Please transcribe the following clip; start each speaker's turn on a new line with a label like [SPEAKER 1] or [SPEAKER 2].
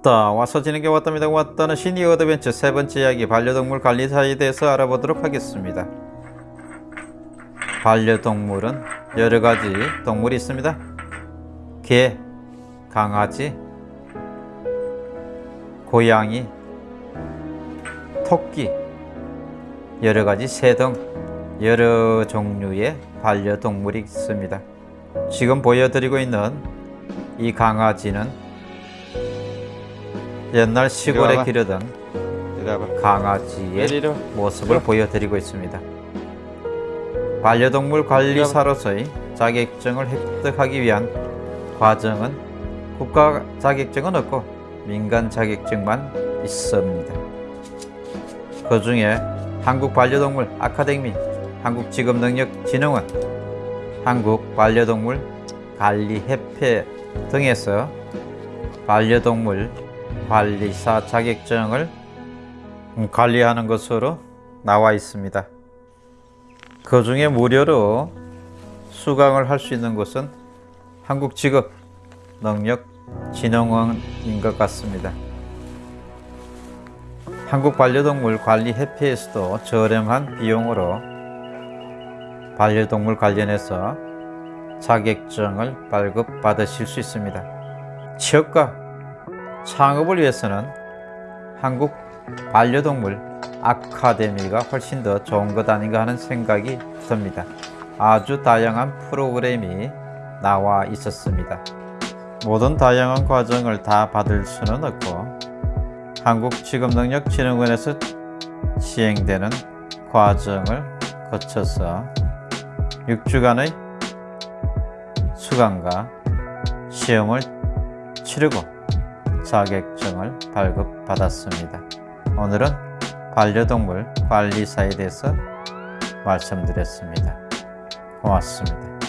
[SPEAKER 1] 왔다. 와서 지는 게 왔답니다. 왔다는 시니 어드벤처 세 번째 이야기 반려동물 관리사에 대해서 알아보도록 하겠습니다. 반려동물은 여러 가지 동물이 있습니다. 개, 강아지, 고양이, 토끼 여러 가지 새 등 여러 종류의 반려동물이 있습니다. 지금 보여드리고 있는 이 강아지는 옛날 시골에. 기르던. 강아지의. 모습을 보여드리고 있습니다. 반려동물 관리사로서의 자격증을 획득하기 위한 과정은 국가 자격증은 없고 민간 자격증만 있습니다. 그 중에 한국 반려동물 아카데미, 한국직업능력진흥원, 한국 반려동물 관리협회 등에서 반려동물 관리사 자격증을 관리하는 것으로 나와 있습니다. 그 중에 무료로 수강을 할 수 있는 곳은 한국직업능력진흥원인 것 같습니다. 한국 반려동물 관리협회에서도 저렴한 비용으로 반려동물 관련해서 자격증을 발급받으실 수 있습니다. 취업과 창업을 위해서는 한국 반려동물 아카데미가 훨씬 더 좋은 것 아닌가 하는 생각이 듭니다. 아주 다양한 프로그램이 나와 있었습니다. 모든 다양한 과정을 다 받을 수는 없고 한국직업능력진흥원에서 시행되는 과정을 거쳐서 6주간의 수강과 시험을 치르고 자격증을 발급받았습니다. 오늘은 반려동물 관리사에 대해서 말씀드렸습니다. 고맙습니다.